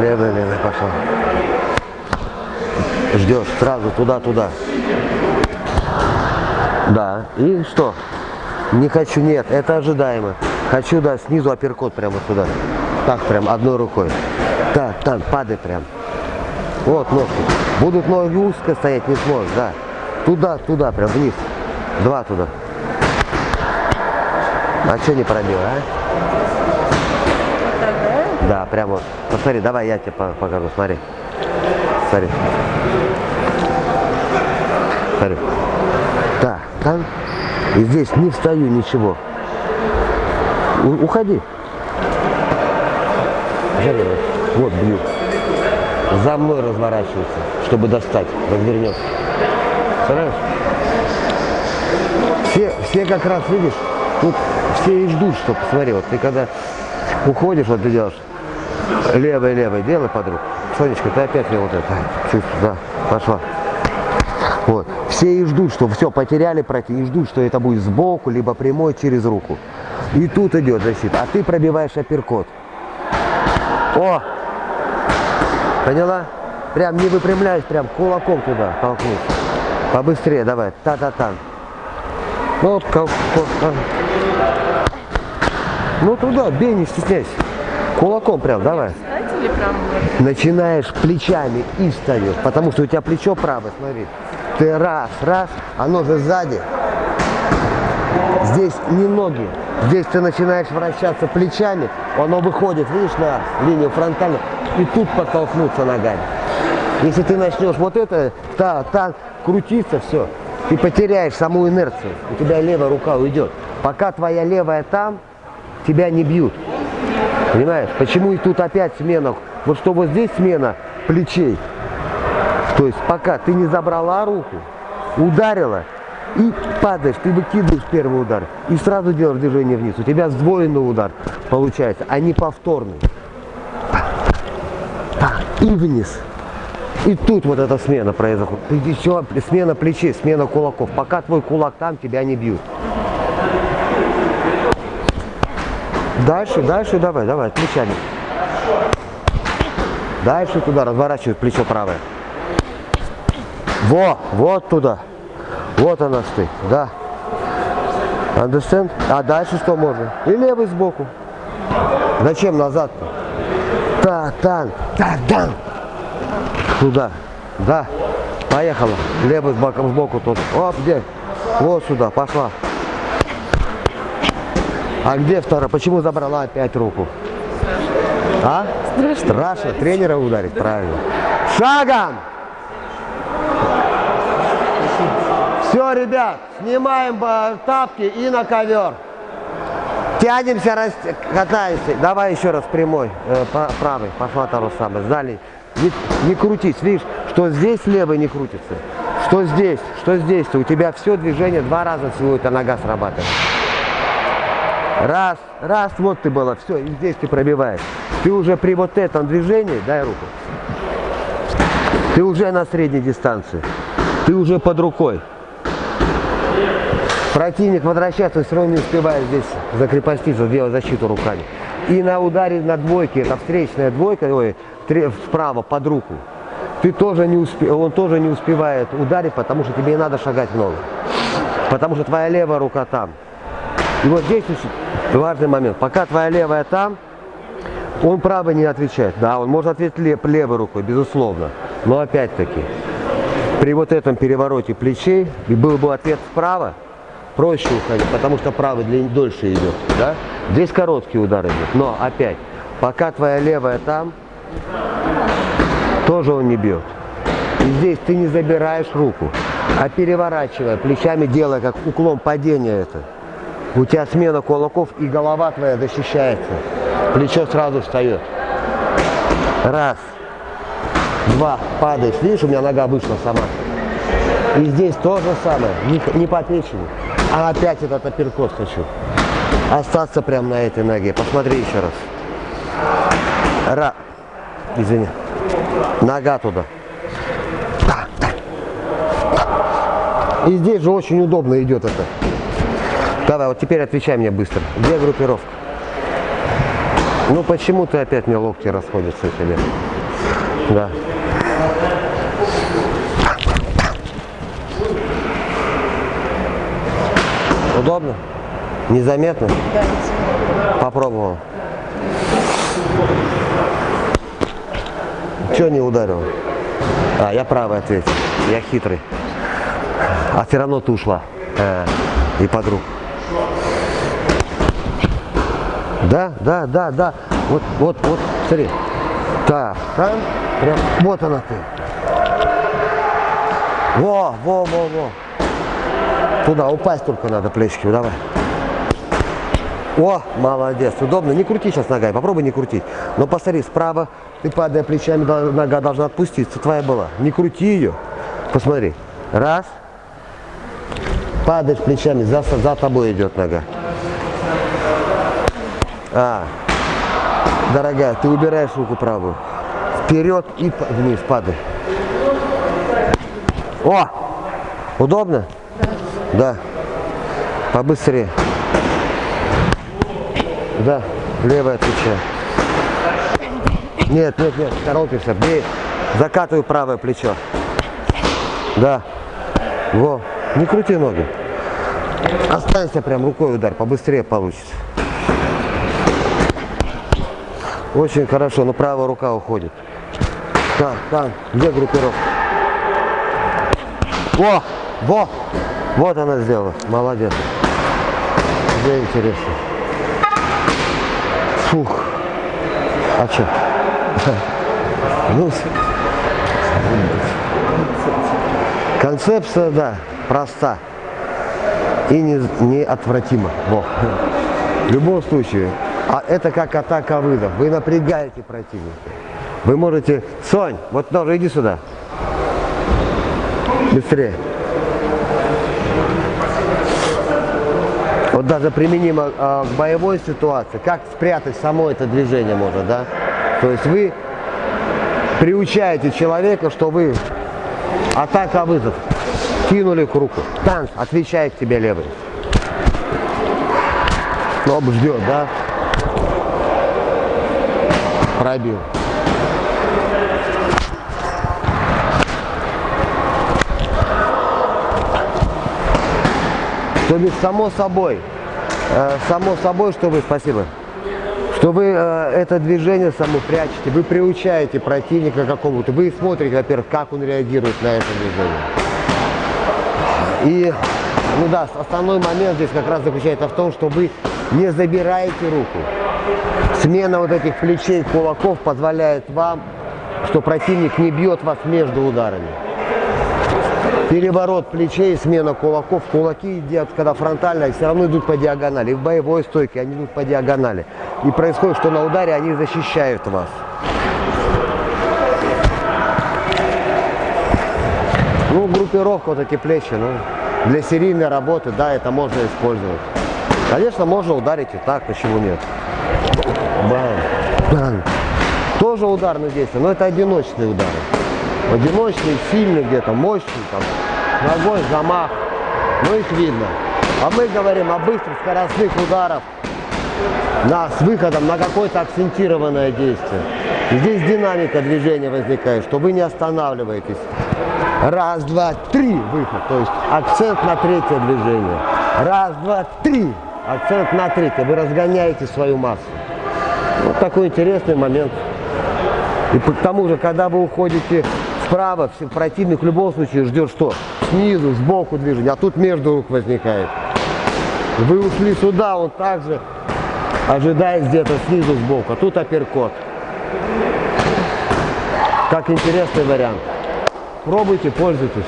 Левый, левый, пошел. Ждешь сразу туда-туда. Да. И что? Не хочу, нет, это ожидаемо. Хочу, да, снизу апперкот прямо сюда. Так прям, одной рукой. Так, там, падай прям. Вот ножки. Будут ноги узко стоять, не сможешь, да. Туда, туда, прям вниз. Два туда. А что не пробил, а? Да? Да, прям вот. Посмотри, давай я тебе по- покажу, смотри. Смотри. Смотри. Так, там. И здесь не встаю, ничего. У- уходи. Вот бью. За мной разворачивается, чтобы достать. Развернется. Представляешь? Все, все как раз, видишь, тут все и ждут, что посмотри, вот ты когда уходишь, вот ты делаешь левой, левой, делай подруг. Сонечка, ты опять мне вот это, чувствуешь, да, пошла. Вот. Все и ждут, что все, потеряли пройти, и ждут, что это будет сбоку, либо прямой через руку. И тут идет защита, а ты пробиваешь апперкот. О! Поняла? Прям не выпрямляясь, прям кулаком туда толкнуть. Побыстрее давай, та-та-та. Ну, вот, ко- ко- а. ну туда, бей, не стесняйся. Кулаком прям, давай. Начинаешь плечами и встаешь, потому что у тебя плечо правое, смотри. Ты раз, раз, оно же сзади. Здесь не ноги. Здесь ты начинаешь вращаться плечами, оно выходит, видишь, на линию фронтальную, и тут подтолкнуться ногами. Если ты начнешь вот это, та, та, крутиться, все, ты потеряешь саму инерцию, у тебя левая рука уйдет. Пока твоя левая там, тебя не бьют. Понимаешь? Почему и тут опять смена? Вот что вот здесь смена плечей. То есть пока ты не забрала руку, ударила и падаешь, ты выкидываешь первый удар и сразу делаешь движение вниз. У тебя сдвоенный удар получается, а не повторный. И вниз. И тут вот эта смена произоходит. И еще смена плечей, смена кулаков. Пока твой кулак там, тебя не бьют. Дальше, дальше, давай, давай, плечами. Дальше туда, разворачивай плечо правое. Во, вот туда. Вот она стоит, да. Understand? А дальше что можно? И левый сбоку. Зачем назад-то? Та, тан, та, дан. Туда. Да. Поехала. Левый с боком сбоку тут. Оп, где? Вот сюда, пошла. А где вторая? Почему забрала опять руку? А? Страшно. Страшно. Тренера ударить, правильно. Шагом! Все, ребят, снимаем тапки и на ковер. Тянемся, рас... катаемся. Давай еще раз прямой, э, правый, пошла то же самое. Сзади. Не, не крутись, видишь, что здесь левый не крутится. Что здесь, что здесь. У тебя все движение два раза всего эта нога срабатывает. Раз, раз, вот ты была, все, и здесь ты пробиваешь. Ты уже при вот этом движении, дай руку. Ты уже на средней дистанции. Ты уже под рукой. Противник возвращается, все равно не успевает здесь закрепоститься, сделать защиту руками. И на ударе на двойке, это встречная двойка, ой, справа под руку, ты тоже не успе... он тоже не успевает ударить, потому что тебе не надо шагать в ногу. Потому что твоя левая рука там. И вот здесь очень важный момент. Пока твоя левая там, он правый не отвечает. Да, он может ответить лев- левой рукой, безусловно. Но опять-таки, при вот этом перевороте плечей, и был бы ответ справа, проще уходить, потому что правый длин- дольше идет. Да? Здесь короткий удар идет. Но опять, пока твоя левая там, тоже он не бьет. И здесь ты не забираешь руку, а переворачивая плечами, делая как уклон падения это. У тебя смена кулаков и голова твоя защищается. Плечо сразу встает. Раз. Два. Падаешь. Видишь, у меня нога вышла сама. И здесь то же самое. Не, не по печени. А опять этот апперкот хочу. Остаться прямо на этой ноге. Посмотри еще раз. Ра. Извини. Нога туда. И здесь же очень удобно идет это. Давай, вот теперь отвечай мне быстро. Где группировка? Ну почему ты опять мне локти расходятся тебе? Да. Удобно? Незаметно? Да, Попробовал. Че не ударил? А, я правый ответил. Я хитрый. А все равно ты ушла. А, и подруг. Да, да, да, да. Вот, вот, вот, смотри. Так, там, прям, вот она ты. Во, во, во, во. Туда упасть только надо плечики, давай. О, молодец, удобно. Не крути сейчас ногой, попробуй не крутить. Но посмотри, справа ты падая плечами, нога должна отпуститься, твоя была. Не крути ее. Посмотри. Раз. Падаешь плечами, за, за тобой идет нога. А, дорогая, ты убираешь руку правую. Вперед и вниз падай. О! Удобно? Да. Побыстрее. Да, левое отвечаю. Нет, нет, нет, торопишься, бей. Закатывай правое плечо. Да. Во, не крути ноги. Останься прям рукой удар, побыстрее получится. Очень хорошо, но правая рука уходит. Так, так, где группировка? Во, во, вот она сделала, молодец. Где интересно. Фух. А что? Ну, концепция, да, проста и не, неотвратима. Во. В любом случае, а это как атака вызов. Вы напрягаете противника. Вы можете... Сонь, вот тоже иди сюда. Быстрее. Вот даже применимо а, к боевой ситуации, как спрятать само это движение можно, да? То есть вы приучаете человека, что вы атака вызов, кинули к руку, танц, отвечает тебе левый. Лоб ждет, да? Пробил. То есть само собой, э, само собой, что вы, спасибо, что вы э, это движение само прячете, вы приучаете противника к какому-то, вы смотрите, во-первых, как он реагирует на это движение. И, ну да, основной момент здесь как раз заключается в том, что вы не забираете руку. Смена вот этих плечей, кулаков позволяет вам, что противник не бьет вас между ударами. Переворот плечей, смена кулаков. Кулаки идут, когда фронтально, все равно идут по диагонали. И в боевой стойке они идут по диагонали. И происходит, что на ударе они защищают вас. Ну, группировка вот эти плечи, ну, для серийной работы, да, это можно использовать. Конечно, можно ударить и так, почему нет. Бам, бам. Тоже ударное действие, но это одиночные удары. Одиночные, сильные где-то, мощные, там, ногой, замах. Ну, их видно. А мы говорим о быстрых скоростных ударах на, с выходом на какое-то акцентированное действие. Здесь динамика движения возникает, что вы не останавливаетесь. Раз, два, три, выход. То есть акцент на третье движение. Раз, два, три. Акцент на третье. Вы разгоняете свою массу. Вот такой интересный момент. И к тому же, когда вы уходите все- противник в любом случае ждет что? Снизу, сбоку движение, а тут между рук возникает. Вы ушли сюда, он также ожидает где-то снизу, сбоку, а тут апперкот. Как интересный вариант. Пробуйте, пользуйтесь.